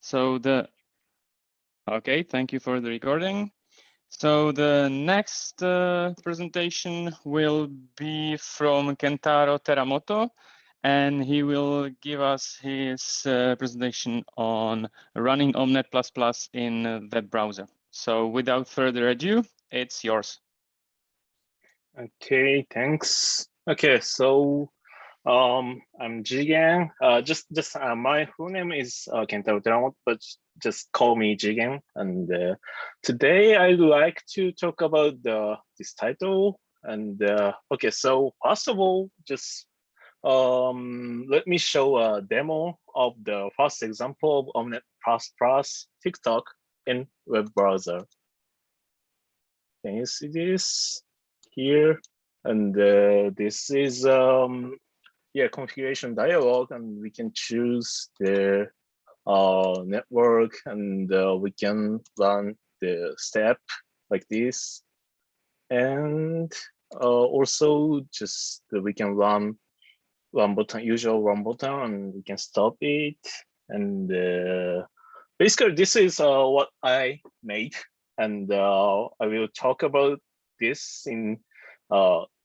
So the, okay, thank you for the recording. So the next uh, presentation will be from Kentaro Teramoto, and he will give us his uh, presentation on running Omnet++ in web browser. So without further ado, it's yours. Okay, thanks. Okay, so um, I'm Jigen. Uh, just, just uh, my full name is uh, Kentaro Teramoto, but just call me Jigen. And uh, today I'd like to talk about the this title. And uh, okay, so first of all, just um, let me show a demo of the first example of Omnet++ Tictoc in web browser. Can you see this here? And uh, this is um, yeah configuration dialog, and we can choose the uh, network, and uh, we can run the step like this, and uh, also just we can run one button, usual one button, and we can stop it. And uh, basically, this is uh, what I made, and uh, I will talk about this in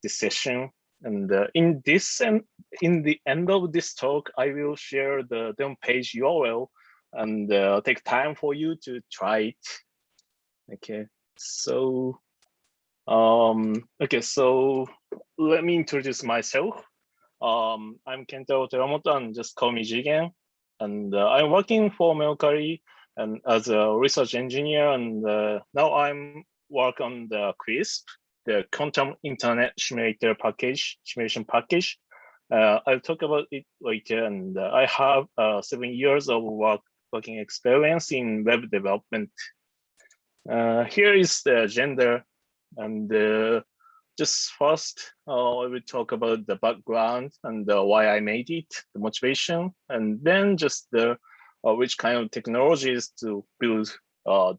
this session. And uh, in this and in the end of this talk, I will share the demo page URL and uh, take time for you to try it. Okay, so um, okay, so let me introduce myself. Um, I'm Kento Teramoto and just call me Jigen. And uh, I'm working for Mercari and as a research engineer. And uh, now I'm work on the QuISP, the quantum internet simulator package, simulation package. Uh, I'll talk about it later. And uh, I have uh, seven years of work working experience in web development. Uh, here is the agenda. and uh, just first, uh, I will talk about the background and why I made it, the motivation, and then just the which kind of technologies to build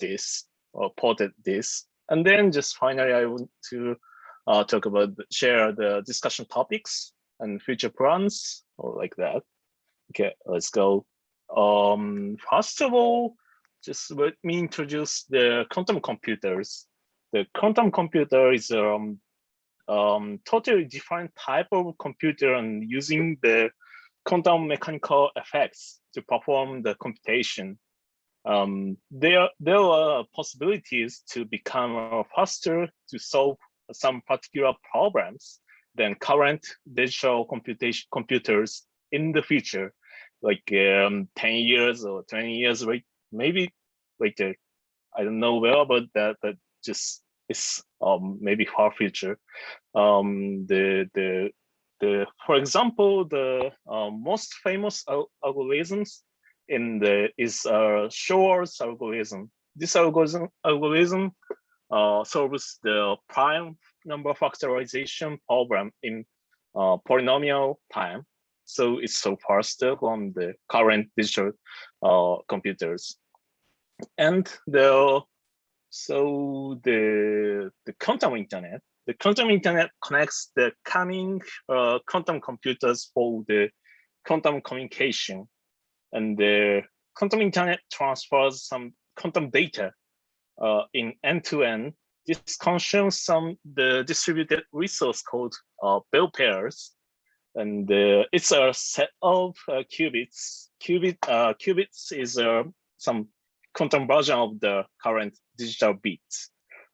this or ported this. And then just finally, I want to uh, talk about, share the discussion topics and future plans or like that. Okay, let's go. Um, first of all, just let me introduce the quantum computers. The quantum computer is um, um, totally different type of computer and using the quantum mechanical effects to perform the computation. Um, there, there are possibilities to become faster to solve some particular problems than current digital computation computers in the future, like um, 10 years or 20 years, right? Maybe later. I don't know well about that, but just is um, maybe far future. Um, the the the for example, the uh, most famous al algorithms in the is a Shor's algorithm. This algorithm algorithm uh, solves the prime number factorization problem in uh, polynomial time. So it's so faster from the current digital uh, computers. And the so the, the quantum internet, the quantum internet connects the coming uh, quantum computers for the quantum communication. And the quantum internet transfers some quantum data uh, in end-to-end. -end. This consumes some the distributed resource called uh, bell pairs. And uh, it's a set of uh, qubits. Qubit, uh, qubits is uh, some quantum version of the current digital bits.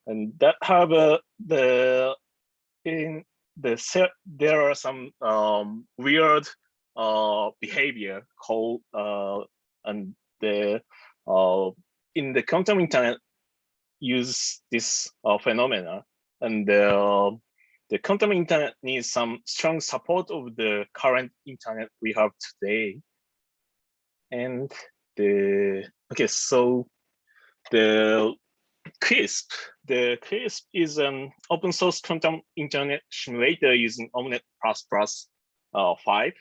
And that have the in the set there are some um, weird uh, behavior called uh, and the uh, in the quantum internet use this uh, phenomena and the, uh, the quantum internet needs some strong support of the current internet we have today and the okay so the QuISP, the QuISP is an open source quantum internet simulator using Omnet++ uh, 5.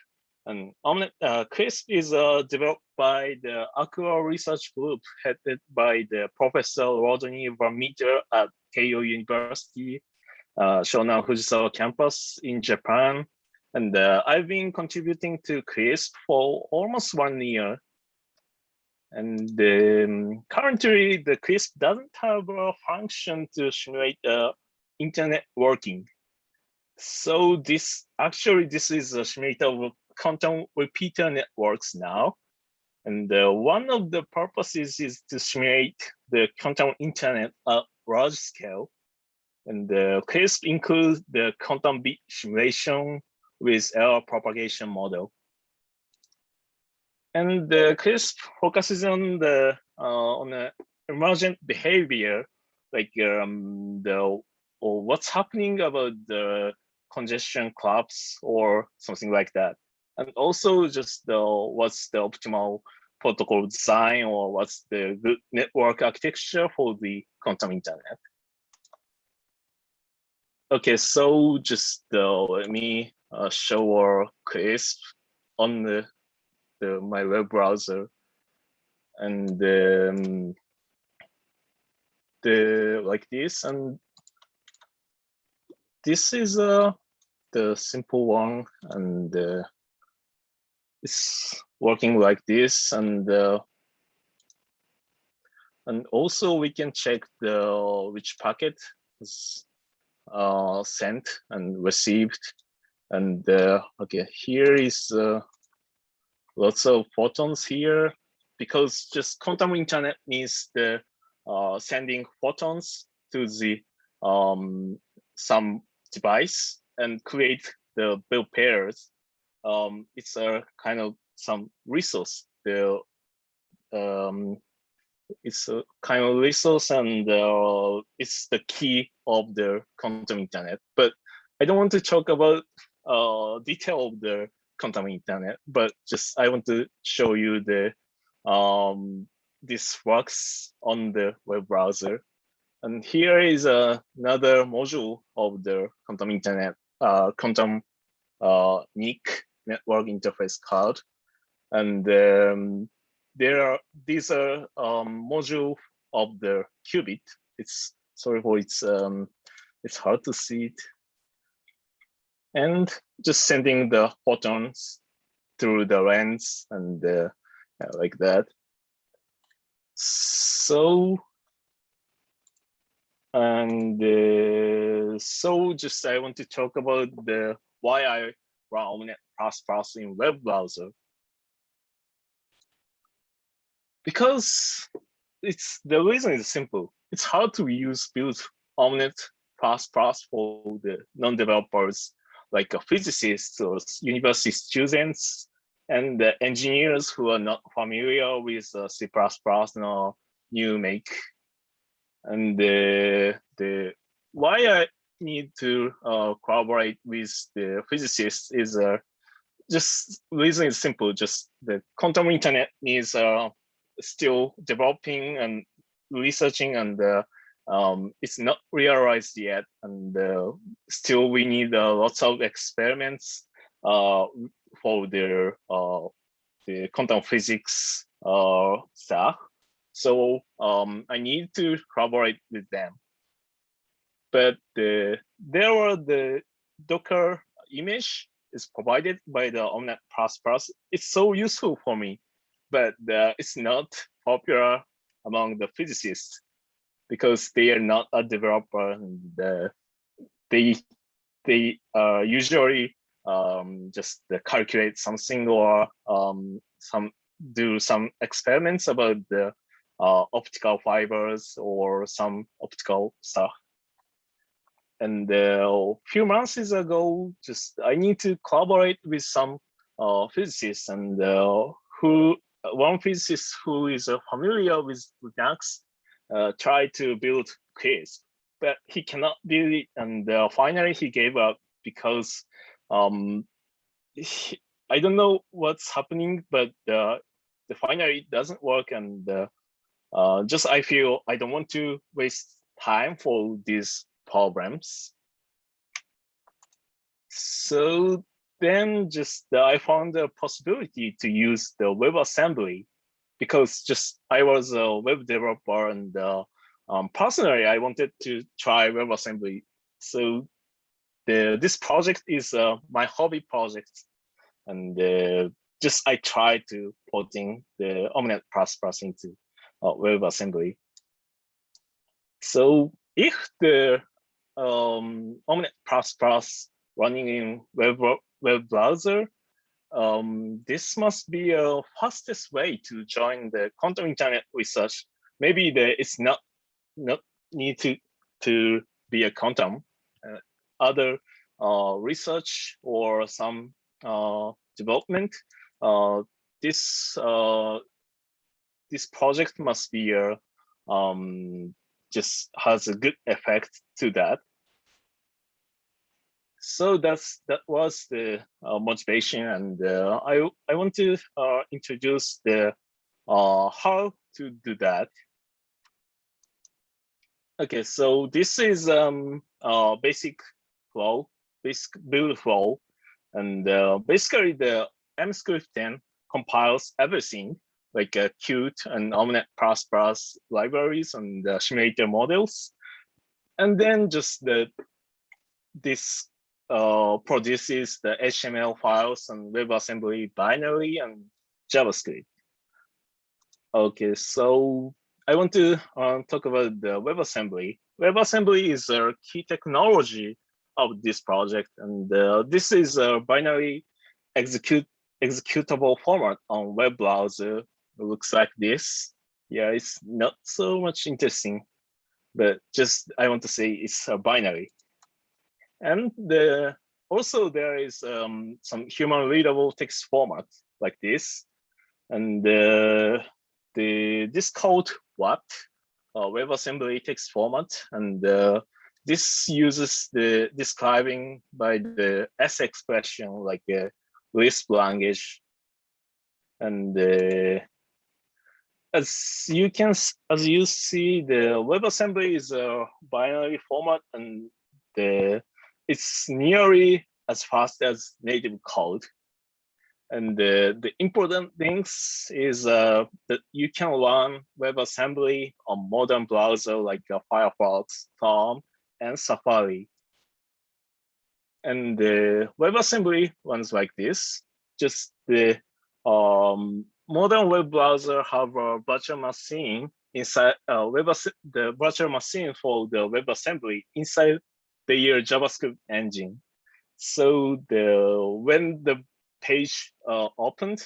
And Omnet uh, QuISP is uh, developed by the Aqua Research Group headed by the Professor Rodney Van Meter at Keio University, uh, Shonan Fujisawa campus in Japan. And uh, I've been contributing to QuISP for almost one year And um, currently, the QuISP doesn't have a function to simulate uh, internet working. So this actually, this is a simulator of quantum repeater networks now. And uh, one of the purposes is to simulate the quantum internet at large scale. And the QuISP includes the quantum bit simulation with error propagation model. And the QuISP focuses on the uh, on the emergent behavior, like um, the or what's happening about the congestion collapse or something like that. And also just the what's the optimal protocol design or what's the good network architecture for the quantum internet. Okay, so just uh, let me uh, show our QuISP on the, the my web browser and um, the like this and this is uh, the simple one and uh, it's working like this and uh, and also we can check the which packet is uh, sent and received and uh, okay here is uh, lots of photons here because just quantum internet means the uh, sending photons to the um, some device and create the bell pairs. Um, it's a kind of some resource. The um, it's a kind of resource and uh, it's the key of the quantum internet. But I don't want to talk about uh, detail of the quantum internet, but just I want to show you the um, this works on the web browser. And here is uh, another module of the quantum internet, uh, quantum uh, NIC network interface card. And um, there are these are um, module of the qubit. It's sorry for it's um, it's hard to see it. And just sending the photons through the lens and uh, like that. So and uh, so just I want to talk about the why I Plus in web browser. Because it's the reason is simple. It's hard to use build Omnet Plus for the non-developers like physicists or university students and the engineers who are not familiar with uh, C++ or GNU make. and the the why I need to uh, collaborate with the physicists is uh, just reason is simple. Just the quantum internet needs uh, still developing and researching, and uh, um, it's not realized yet. And uh, still, we need uh, lots of experiments uh, for the uh, the quantum physics stuff. So um, I need to collaborate with them. But the, there were the Docker image is provided by the Omnet++. It's so useful for me, but uh, it's not popular among the physicists because they are not a developer and uh, they they uh, usually um, just calculate something or um, some do some experiments about the uh, optical fibers or some optical stuff. And uh, a few months ago, just I need to collaborate with some uh, physicists and uh, who one physicist who is uh, familiar with Linux uh, tried to build QuISP, but he cannot do it. And uh, finally, he gave up because um, he, I don't know what's happening, but the finally it doesn't work and uh, just I feel I don't want to waste time for these problems. So then just uh, I found a possibility to use the WebAssembly because just I was a web developer and uh, um, personally I wanted to try WebAssembly. So the this project is uh, my hobby project and uh, just I tried to putting the Omnet++ into uh, WebAssembly. So if the um, Omnet++ running in web, web browser, um, this must be a fastest way to join the quantum internet research. Maybe it's not not need to to be a quantum. Uh, other uh, research or some uh, development, uh, this uh, this project must be a um, just has a good effect to that. So that's that was the uh, motivation, and uh, I I want to uh, introduce the uh, how to do that. Okay, so this is um basic flow, basic build flow, and uh, basically the Emscripten compiles everything like uh, Qt and Omnet++ plus libraries and simulator models. And then just the this uh, produces the HTML files and WebAssembly binary and JavaScript. Okay, so I want to uh, talk about the WebAssembly. WebAssembly is a key technology of this project, and uh, this is a binary execute executable format on web browser it looks like this. Yeah, it's not so much interesting, but just I want to say it's a binary. And the also there is um, some human readable text format like this. And uh, the this called what? Uh, WebAssembly text format. And uh, this uses the describing by the S expression like a Lisp language. And uh, as you can as you see the WebAssembly is a binary format. And the it's nearly as fast as native code and the, the important things is uh, that you can run WebAssembly on modern browser like uh, Firefox, Chrome, and Safari. And the WebAssembly runs like this. Just the um, modern web browser have a virtual machine inside uh, web the virtual machine for the WebAssembly inside their JavaScript engine. So the when the page uh, opened,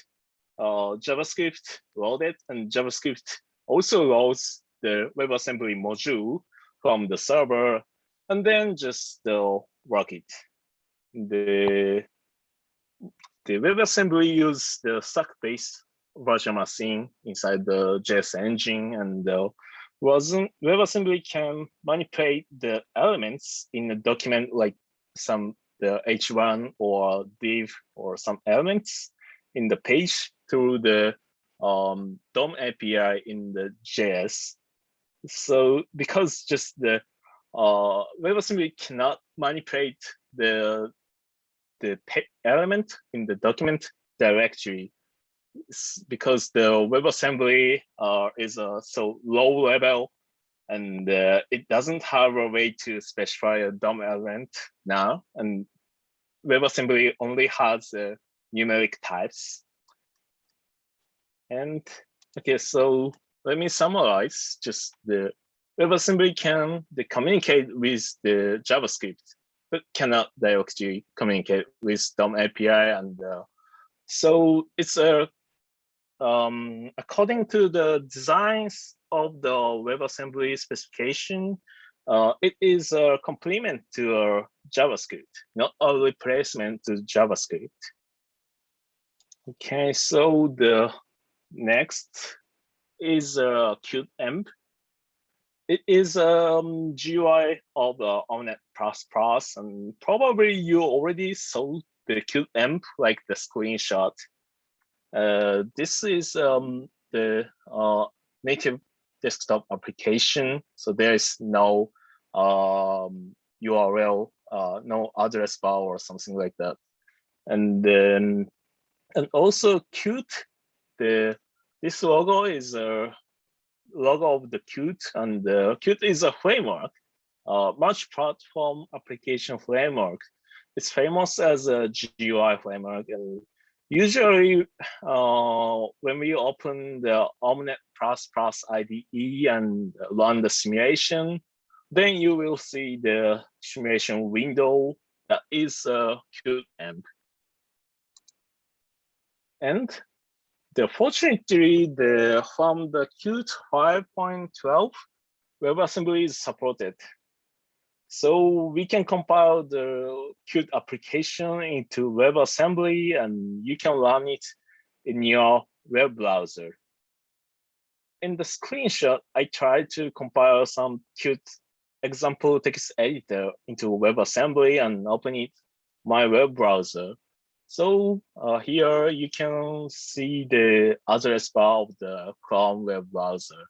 uh, JavaScript loaded, and JavaScript also loads the WebAssembly module from the server, and then just uh, work it. The the WebAssembly use the stack-based virtual machine inside the JS engine and uh, wasn't WebAssembly can manipulate the elements in a document like some the H1 or div or some elements in the page through the um, DOM API in the JS. So because just the uh, WebAssembly cannot manipulate the the element in the document directly because the WebAssembly uh, is a so low level and uh, it doesn't have a way to specify a DOM element now. And WebAssembly only has uh, numeric types. And okay, so let me summarize just the WebAssembly can the communicate with the JavaScript, but cannot directly communicate with DOM API. And uh, so it's a um, according to the designs of the WebAssembly specification, uh, it is a complement to uh, JavaScript, not a replacement to JavaScript. Okay, so the next is uh, Qtenv. It is a um, GUI of the Omnet++, and probably you already saw the Qtenv, like the screenshot uh, this is um, the uh, native desktop application. So there is no um, URL, uh, no address bar or something like that. And then, and also Qt, the this logo is a logo of the Qt, and the Qt is a framework, uh, multi-platform application framework. It's famous as a GUI framework, and Usually, uh, when we open the Omnet++ IDE and run the simulation, then you will see the simulation window that is a Qtenv. And the fortunately, the from the Qt 5.12, WebAssembly is supported. So we can compile the Qt application into WebAssembly and you can run it in your web browser. In the screenshot, I tried to compile some Qt example text editor into WebAssembly and open it my web browser. So uh, here you can see the address bar of the Chrome web browser.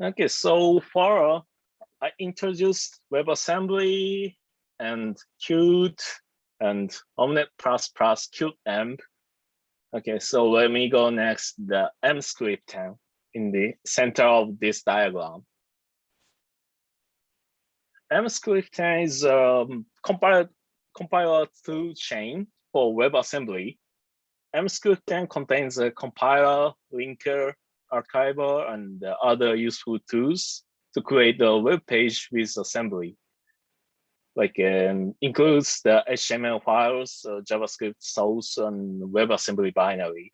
Okay, so far I introduced WebAssembly and Qt and Omnet++ Qtenv. Okay, so let me go next, the Emscripten in the center of this diagram. Emscripten is a um, compiler, tool chain for WebAssembly. Emscripten contains a compiler, linker, archiver, and other useful tools to create a web page with assembly. Like um, includes the HTML files, uh, JavaScript source, and WebAssembly binary.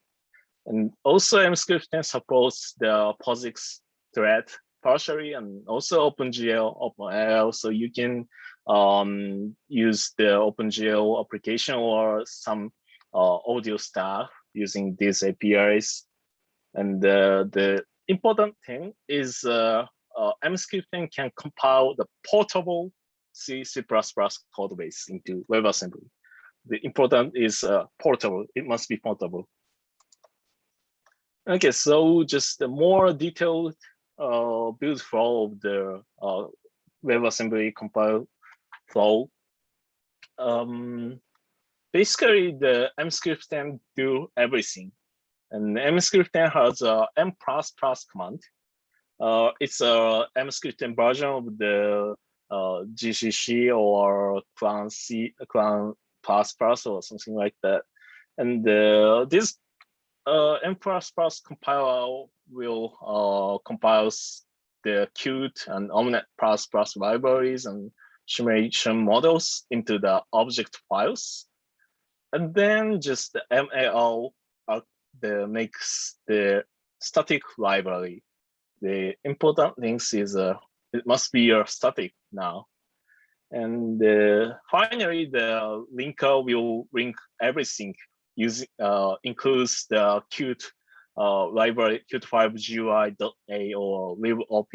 And also Emscripten supports the POSIX thread partially and also OpenGL, OpenAL, so you can um, use the OpenGL application or some uh, audio stuff using these APIs. And uh, the important thing is uh, uh, Emscripten can compile the portable C, C++ code base into WebAssembly. The important is portable, it must be portable. Okay, so just a more detailed uh, build flow of the uh, WebAssembly compile flow. Um, basically, the Emscripten do everything. And Emscripten has a em++ command. Uh, it's a Emscripten version of the uh, GCC or Clang C, Clang++ or something like that. And uh, this uh, em++ compiler will uh, compile the Qt and Omnet++ libraries and simulation models into the object files. And then just the MAO the makes the static library. The important things is uh, it must be your static now. And uh, finally, the linker will link everything using uh, includes the Qt uh, library Qt5 GUI.a or libopp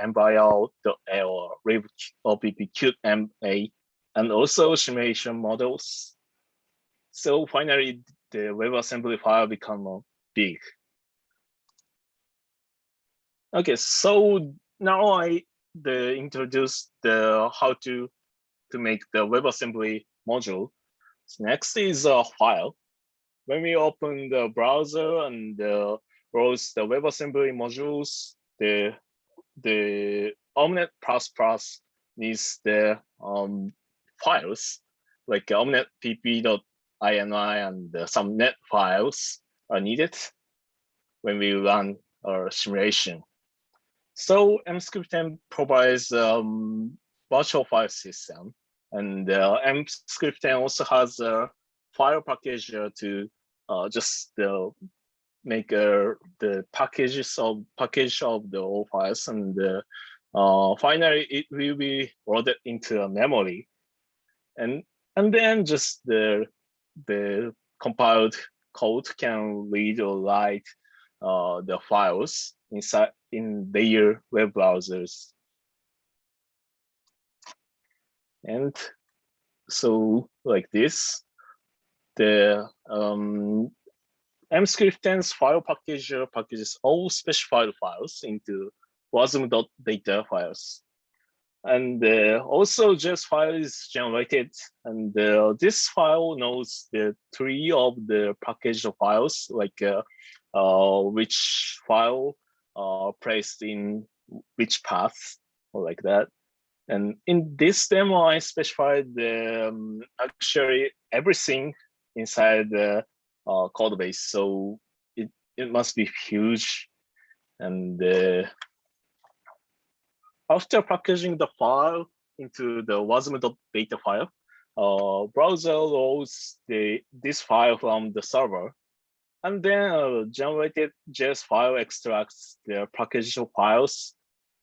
mbio.a or libopp qtma and also simulation models. So finally, the WebAssembly file become big. Okay, so now I the introduce the how to to make the WebAssembly module. So next is a file when we open the browser and uh, browse the WebAssembly modules, the the Omnet++ needs the um, files like omnet pp.ini and uh, some NED files are needed when we run our simulation. So Emscripten provides um, virtual file system and uh, also has a file packager to uh, just uh, make uh, the packages of package of the all files and uh, finally it will be loaded into a memory and and then just the the compiled code can read or write uh, the files inside in their web browsers and so like this the um, Emscripten's file packager packages all specified files into wasm.data files. And uh, also JS file is generated and uh, this file knows the tree of the package files, like uh, uh, which file uh, placed in which path or like that. And in this demo, I specified the, um, actually everything inside the uh, code base. So it, it must be huge. And after packaging the file into the wasm.data file, uh, browser loads the this file from the server, and then uh, generated JS file extracts the packaged files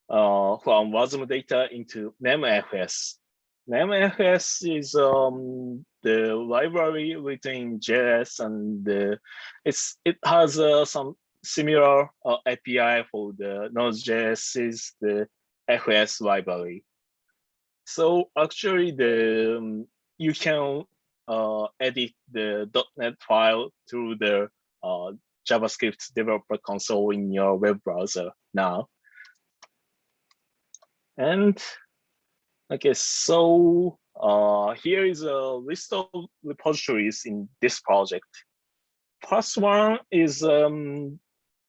uh, from WASM data into memfs. Memfs is um, the library within JS, and uh, it's it has uh, some similar uh, API for the Node.js is the FS library. So actually, the um, you can uh, edit the .ned file through the uh, JavaScript developer console in your web browser now. And okay, so uh, here is a list of repositories in this project. First one is um,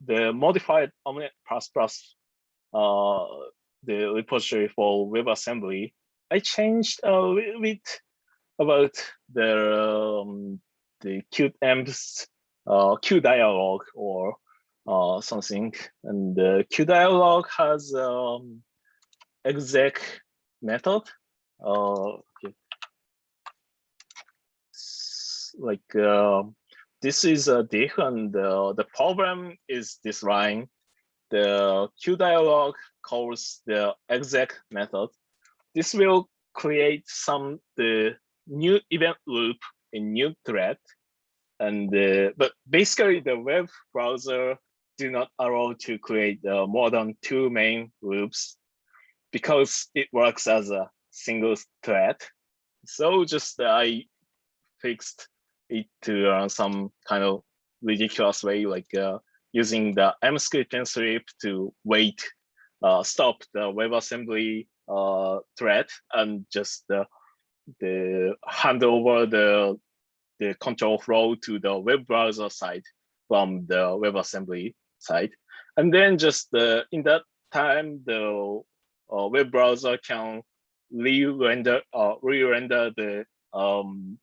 the modified Omnet++, uh, the repository for WebAssembly. I changed a little bit about the um, the Qtenv's uh, Q dialog or uh, something, and the Q dialog has um, exec method. Uh, okay. Like uh, this is a diff, and the problem is this line. The Q dialog calls the exec method. This will create some the new event loop in new thread. And uh, but basically the web browser do not allow to create uh, more than two main loops because it works as a single thread. So just uh, I fixed it to uh, some kind of ridiculous way, like uh, using the mscript script to wait, stop the WebAssembly uh, thread and just uh, the hand over the the control flow to the web browser side from the WebAssembly side. And then just uh, in that time, the uh, web browser can re-render uh, re-render the um,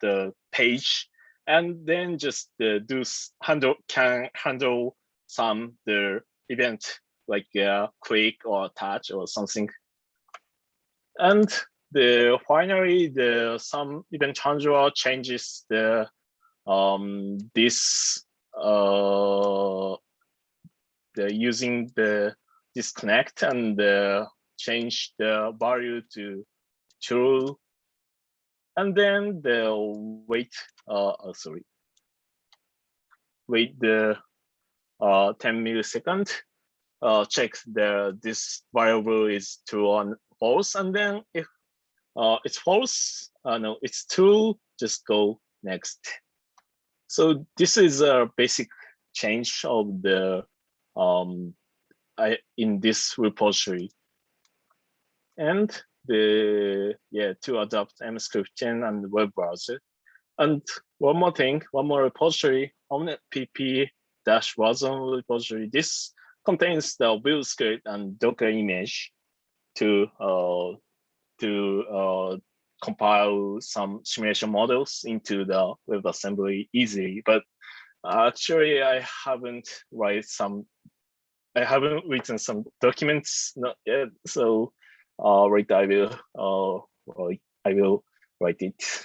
the page, and then just uh, do handle can handle some the event like uh, click or touch or something. And the finally the some event handler changes the um this uh the using the disconnect and uh, change the value to true and then they'll wait uh oh, sorry. Wait the uh 10 millisecond uh check the this variable is true on false and then if uh, it's false, uh, no, it's true, just go next. So this is a basic change of the um, I, in this repository. And the yeah to adopt Emscripten and web browser. And one more thing, one more repository, Omnet pp dash wasm repository. This contains the build script and Docker image to uh, to uh, compile some simulation models into the WebAssembly easily. But actually, I haven't write some. I haven't written some documents not yet. So, uh, right, I will. Uh, I will write it.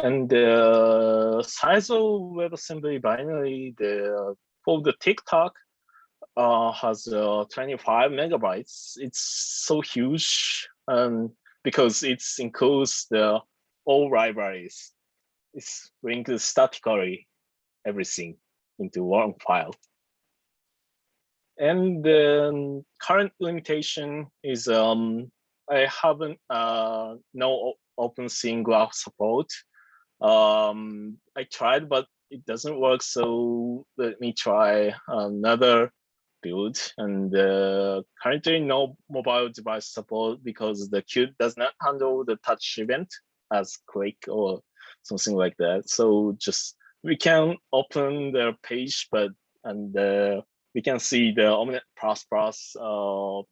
And the size of WebAssembly binary, the for the Tictoc, uh, has uh, 25 megabytes. It's so huge um, because it includes the all libraries. It's brings statically everything into one file. And the current limitation is um, I haven't uh, no OpenSceneGraph support. Um, I tried, but it doesn't work. So let me try another build and uh, currently no mobile device support because the Qt does not handle the touch event as click or something like that. So just we can open the page, but and uh, we can see the Omnet++ uh,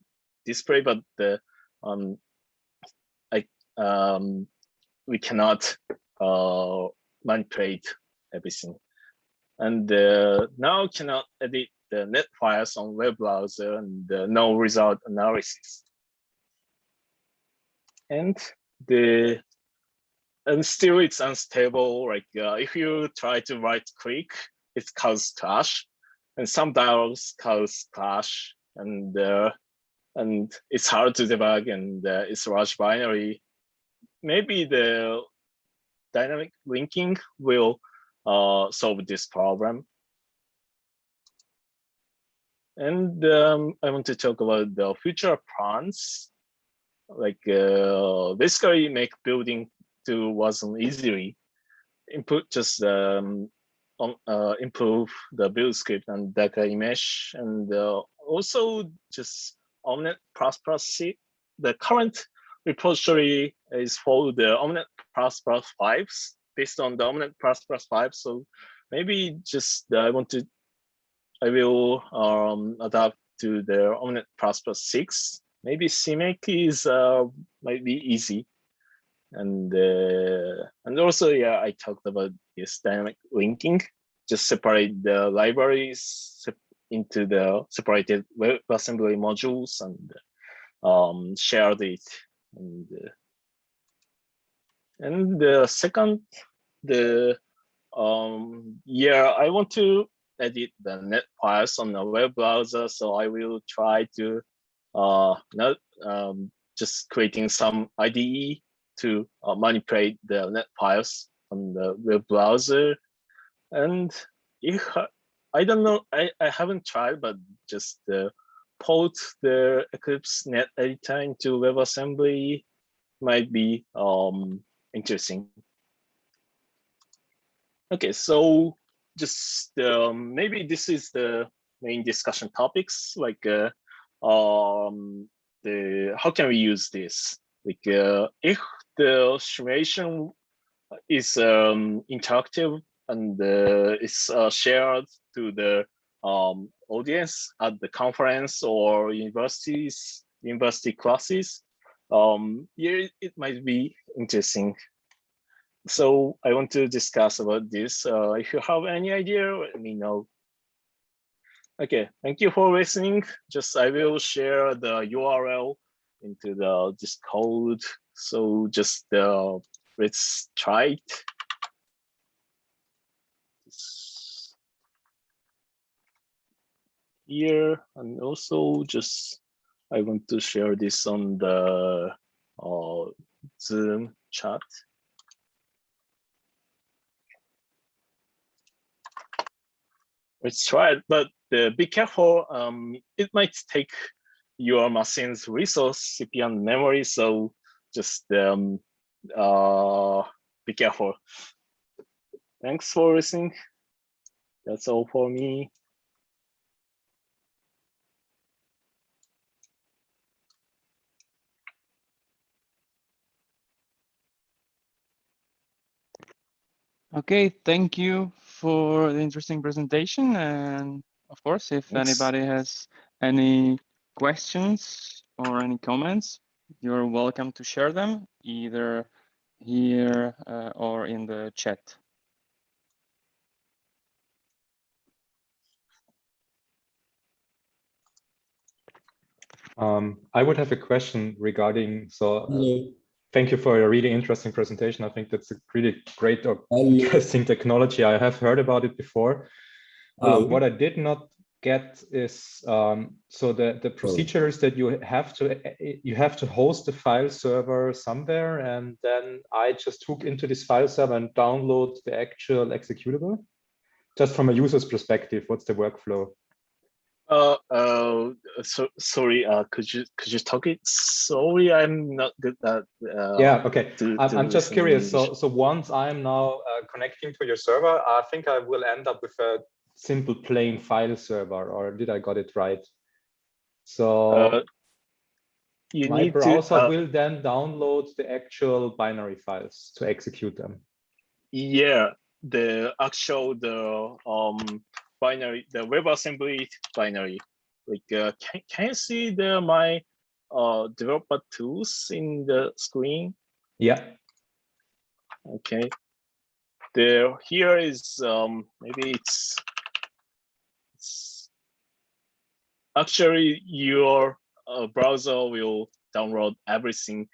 display, but the um, I um, we cannot uh, manipulate everything. And uh, now cannot edit the NED files on web browser and uh, no result analysis. And the and still it's unstable. Like uh, if you try to right click, it causes crash, and some dialogs cause crash, and uh, and it's hard to debug, and uh, it's large binary. Maybe the dynamic linking will uh, solve this problem. And um, I want to talk about the future plans, like uh, basically make building to wasm easily input just um, uh, improve the build script and Docker image and uh, also just Omnet++ C. The current repository is for the Omnet++ 5s based on the Omnet++ 5. So maybe just uh, I want to, I will um, adapt to the Omnet++ 6. Maybe CMake is uh, might be easy. And uh, and also, yeah, I talked about this dynamic linking, just separate the libraries into the separated WebAssembly modules and um, share it. And, uh, and the second, the um, yeah, I want to edit the NED files on the web browser. So I will try to uh, not um, just creating some IDE to uh, manipulate the NED files on the web browser. And if I don't know, I, I haven't tried, but just uh, port the Eclipse NED editor into WebAssembly might be um, interesting. Okay, so just um, maybe this is the main discussion topics, like uh, um, the how can we use this? Like uh, if the simulation is um, interactive and uh, is uh, shared to the um, audience at the conference or universities, university classes, um, yeah, it might be interesting. So I want to discuss about this. Uh, if you have any idea, let me know. Okay, thank you for listening. Just I will share the URL into the Discord. So just uh, let's try it. Here and also just I want to share this on the uh, Zoom chat. Let's try it, but uh, be careful. Um, it might take your machine's resource, CPU and memory, so just um, uh, be careful. Thanks for listening. That's all for me. Okay, thank you for the interesting presentation. And of course, if Thanks. anybody has any questions or any comments, you're welcome to share them either here uh, or in the chat. Um, I would have a question regarding, so uh, thank you for a really interesting presentation. I think that's a really great or interesting technology. I have heard about it before. Um, what I did not get is um, so the the procedure is that you have to you have to host the file server somewhere, and then I just hook into this file server and download the actual executable. Just from a user's perspective, what's the workflow? Uh, uh, so sorry. Uh, could you could you talk it? Sorry, I'm not good at. Uh, yeah. Okay. to- I'm, to I'm just curious. So so once I'm now uh, connecting to your server, I think I will end up with a simple plain file server, or did I got it right? So Uh, you my need browser to. uh, will then download the actual binary files to execute them. Yeah, the actual the um binary, the WebAssembly binary. Like, uh, can, can you see the my uh, developer tools in the screen? Yeah. Okay. There, here is um, maybe it's, it's actually your uh, browser will download everything.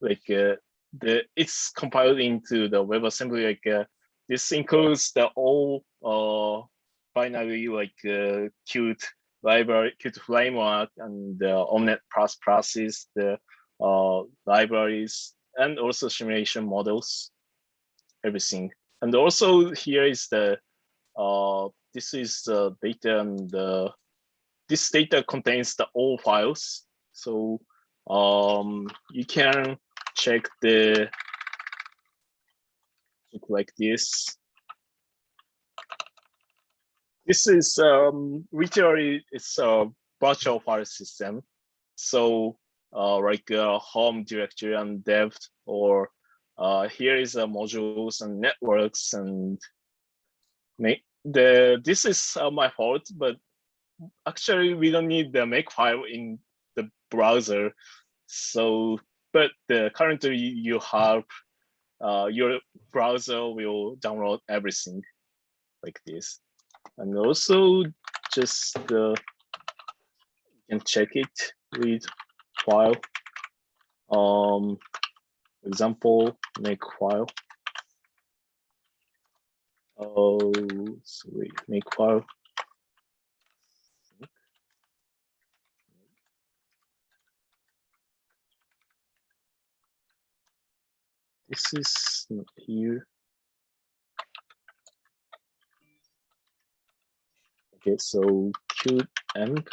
Like uh, the it's compiled into the WebAssembly. Like uh, this includes the all uh, binary like uh, Qt library, Qt framework, and the Omnet plus process, the uh, libraries, and also simulation models, everything. And also here is the uh, this is the data and the this data contains the all files. So um, you can check the look like this. This is um, literally it's a virtual file system. So uh, like a home directory and dev or uh, here is a modules and networks and the this is uh, my fault, but actually we don't need the make file in the browser. So, but the currently you have uh, your browser will download everything like this. And also just uh, you can check it with file. Um, example, make file. Oh, sorry, make file. This is not here. Okay, so Qt env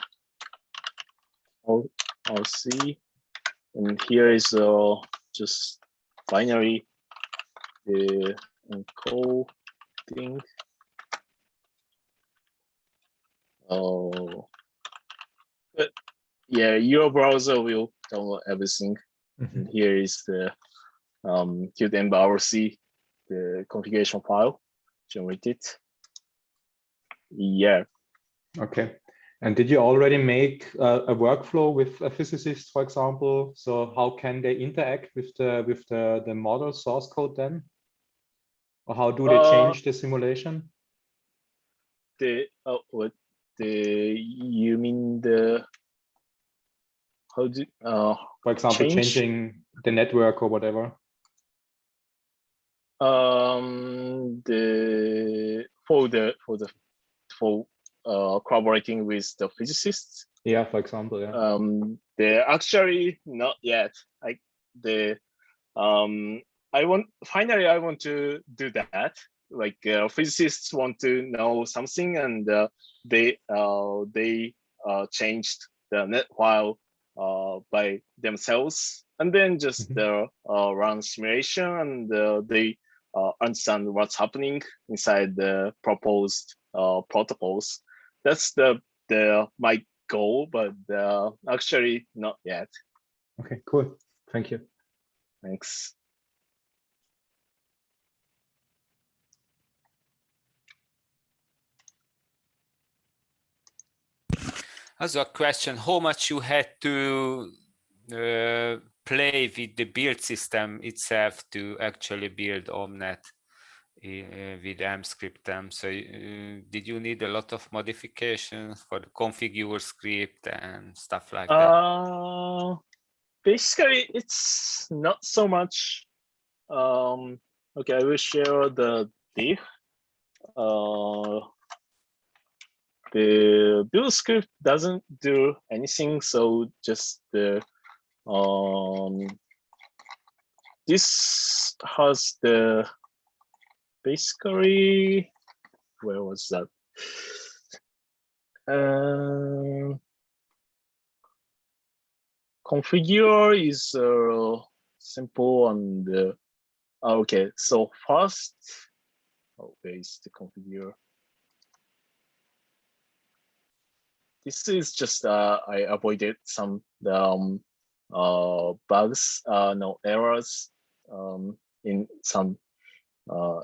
rc, and here is uh, just binary the encoding. Oh, but yeah, your browser will download everything. Mm -hmm. And here is the um, Qtenv the configuration file generated. Yeah. Okay. And did you already make uh, a workflow with a physicist, for example? So how can they interact with the with the the model source code then? Or how do they uh, change the simulation? The oh, what the you mean the how do uh for example change? changing the network or whatever? Um the for the for the for uh, collaborating with the physicists. Yeah, for example, yeah. Um, they're actually not yet. Like the um, I want finally I want to do that. Like uh, physicists want to know something, and uh, they uh, they uh, changed the NED file uh, by themselves, and then just mm -hmm. uh, run simulation, and uh, they uh, understand what's happening inside the proposed uh, protocols that's the the my goal, but uh, actually not yet. Okay, cool. Thank you. Thanks. As a question, how much you had to uh, play with the build system itself to actually build Omnet? uh, with Emscripten. So uh, did you need a lot of modifications for the configure script and stuff like that? Uh, basically, it's not so much. Um, okay, I will share the diff. Uh, the build script doesn't do anything, so just the um, this has the basically, where was that? Uh, configure is uh, simple and uh, okay. So first, oh, where is the configure? This is just uh, I avoided some um, uh, bugs, uh, no errors um, in some uh,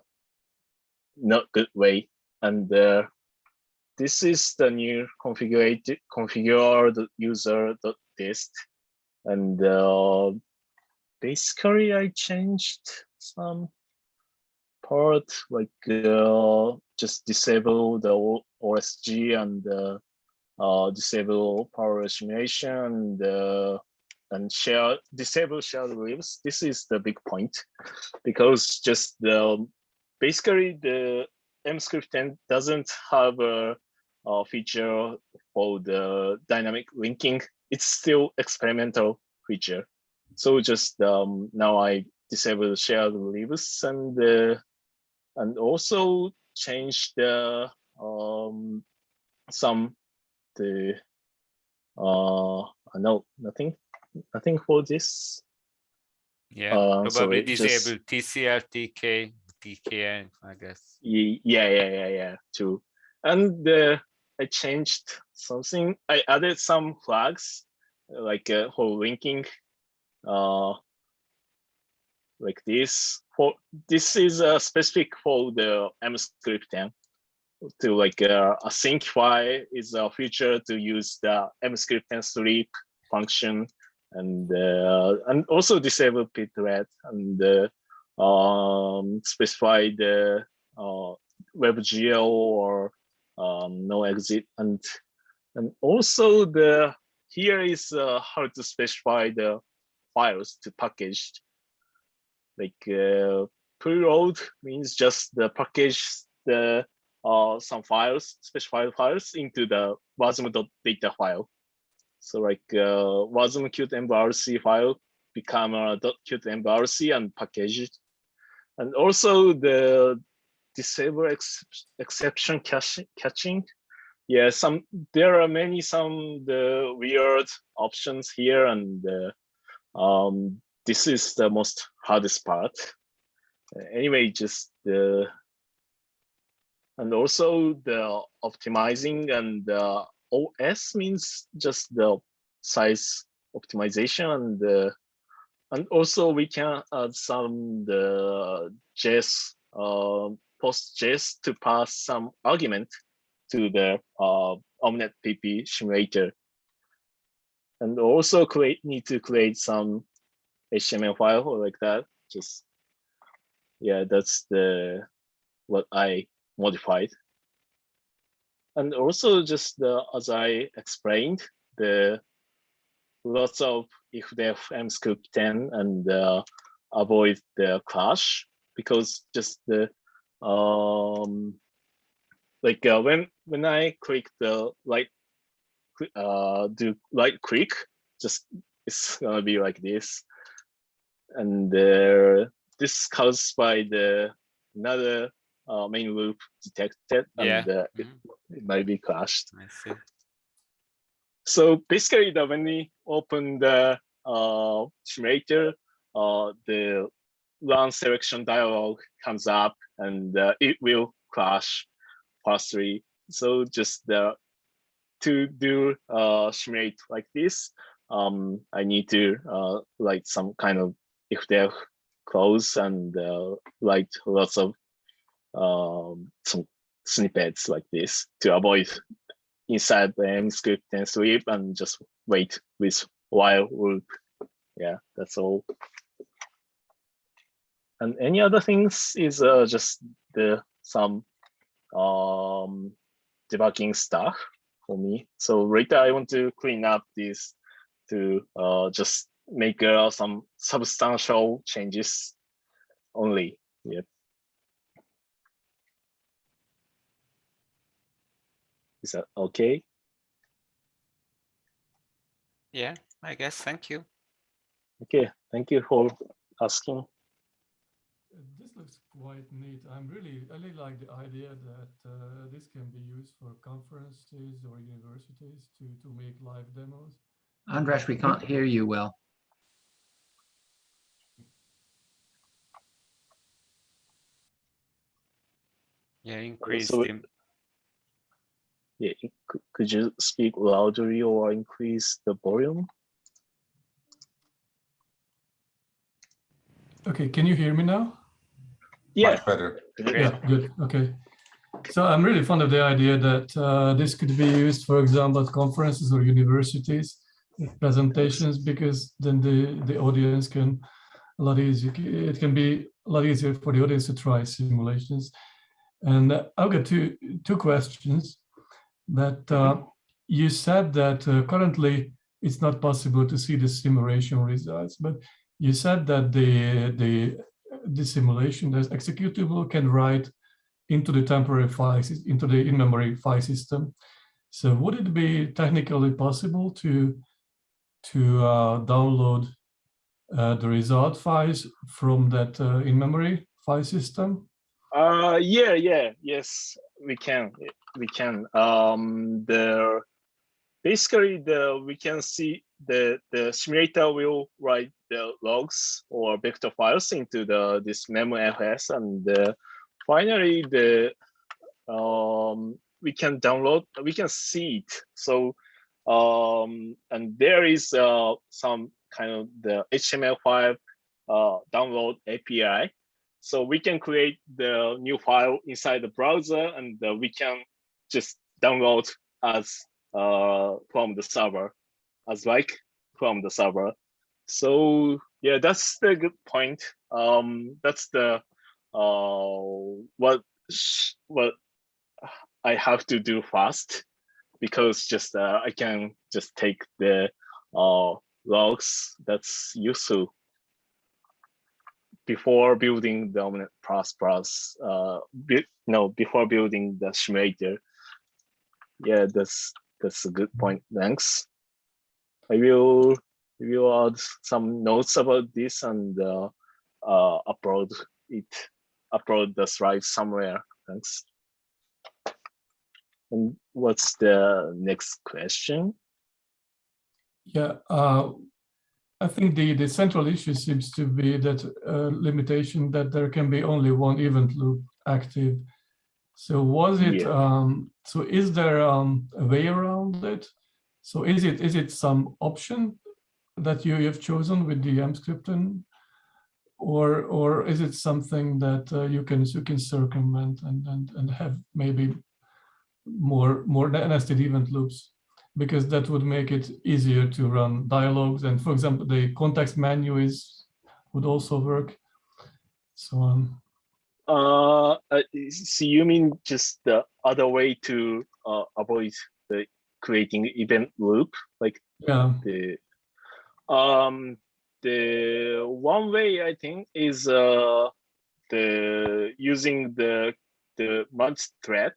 not good way. and uh, this is the new configured configured user dist, and uh, basically I changed some part like uh, just disable the OSG and uh, uh, disable power simulation and, uh, and share disable shared libs. This is the big point because just the basically the Emscripten doesn't have a, a feature for the dynamic linking. It's still experimental feature. So just um, now I disable shared libs and uh, and also change the um, some the uh no nothing nothing for this. Yeah, Uh, so probably just- disable TCL, TK, Tkenv, I guess. Yeah yeah yeah yeah too and uh, i changed something. I added some flags like uh, for linking uh like this. For this is uh, specific for the Emscripten to like uh, Asyncify is a feature to use the Emscripten sleep function and uh, and also disable pthread and uh, um, specify the uh, WebGL or um, no exit. And and also the here is uh, how to specify the files to package. Like uh, preload means just the package the uh, some files specified files into the wasm.data file so like uh, wasm qtenvrc file become a .qt mbrc and package it and also the disable ex exception catching. Yeah, some there are many some the weird options here, and uh, um, this is the most hardest part. Anyway, just the and also the optimizing and the OS means just the size optimization and the and also we can add some the JS uh, PostJS to pass some argument to the uh, Omnet PP simulator. And also create need to create some HTML file like that. Just yeah, that's the what I modified. And also just the as I explained, the lots of if they have Emscripten and uh, avoid the crash because just the um like uh, when when I click the like uh do right click just it's gonna be like this. And uh, this caused by the another uh, main loop detected Yeah. and uh, it, Mhm, it might be clashed see. so basically, the, when we open the uh, simulator, uh, the run selection dialog comes up and uh, it will crash fastly. So just the to do uh, simulate like this, um, I need to uh, write some kind of if they're close and uh, write lots of um, some snippets like this to avoid inside the emscripten_sleep and just wait with while loop. Yeah, that's all. And any other things is uh, just the some um, debugging stuff for me. So later I want to clean up this to uh, just make uh, some substantial changes only. Yeah. Is that okay? Yeah, I guess. Thank you. Okay, thank you for asking. This looks quite neat. I'm really, I really like the idea that uh, this can be used for conferences or universities to, to make live demos. Andres, we can't hear you well. Yeah, increase so- the Yeah, c- could you speak louder or increase the volume? Okay, can you hear me now? Yeah, Much better. good. Yeah, good. Okay. So I'm really fond of the idea that uh, this could be used, for example, at conferences or universities, presentations, because then the, the audience can a lot easier. It can be a lot easier for the audience to try simulations. And I've got two two questions. That uh, you said that uh, currently it's not possible to see the simulation results, but you said that the the the simulation, the executable, can write into the temporary file into the in-memory file system. So would it be technically possible to to uh, download uh, the result files from that uh, in-memory file system? Uh, yeah, yeah, yes, we can, we can. Um, the basically the we can see the the simulator will write the logs or vector files into the this memfs and uh, finally the um, we can download we can see it so um, and there is uh, some kind of the HTML5 uh, download API. So we can create the new file inside the browser and uh, we can just download as uh, from the server, as like from the server. So yeah, that's the good point. Um, that's the uh, what what I have to do fast because just uh, I can just take the uh, logs that's useful before building the Omnet Plus Plus, uh, no, before building the simulator. Yeah, that's that's a good point. Thanks. I will will add some notes about this and uh, uh, upload it, upload the slides somewhere. Thanks. And what's the next question? Yeah, uh, I think the, the central issue seems to be that uh, limitation that there can be only one event loop active. So was it, yeah. um, so is there um, a way around it? So is it is it some option that you have chosen with the Emscripten, or or is it something that uh, you can you can circumvent and and and have maybe more more nested event loops? because that would make it easier to run dialogues. And for example, the context menu is would also work. So um, uh, uh so you mean just the other way to uh, avoid the creating event loop, like yeah. the um the one way I think is uh the using the the merge thread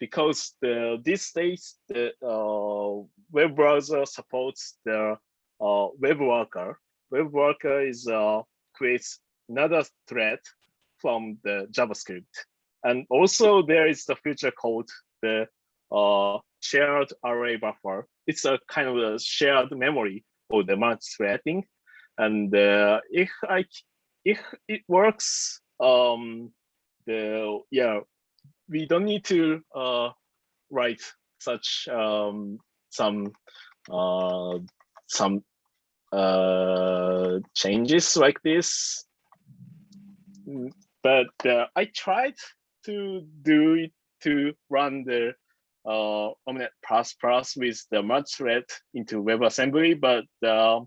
because the these days the uh, web browser supports the uh, web worker. Web worker is uh, creates another thread from the JavaScript, and also there is the feature called the uh, shared array buffer. It's a kind of a shared memory for the merge threading, and uh, if I if it works, um, the yeah we don't need to uh, write such um, some uh, some uh, changes like this. But uh, I tried to do it to run the uh, Omnet Plus Plus with the merge thread into WebAssembly, but uh,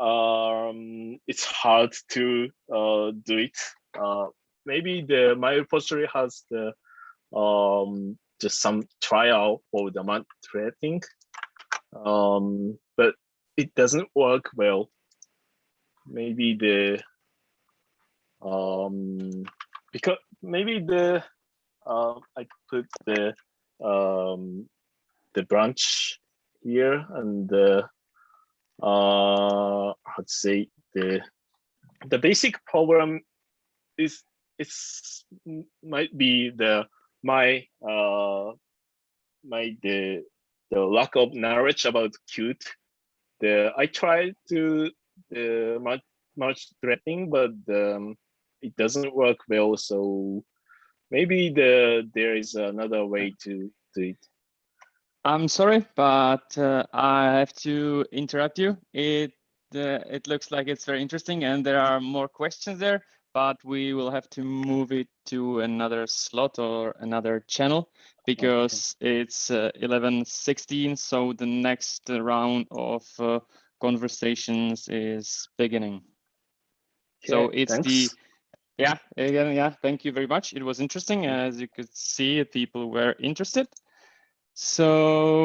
um, it's hard to uh, do it. Uh, maybe the my repository has the um, just some trial for the month trading. Um, but it doesn't work well. Maybe the um, because maybe the uh, I put the um, the branch here and the uh, I'd say the the basic problem is it's might be the my uh my the the lack of knowledge about Qt. The I tried to the much much threading, but um, it doesn't work well. So maybe the there is another way to do it. I'm sorry, but uh, I have to interrupt you. It uh, it looks like it's very interesting, and there are more questions there. but we will have to move it to another slot or another channel because okay. it's uh, 11.16, so the next round of uh, conversations is beginning. Okay, so it's thanks. the yeah again yeah thank you very much. It was interesting as you could see people were interested. So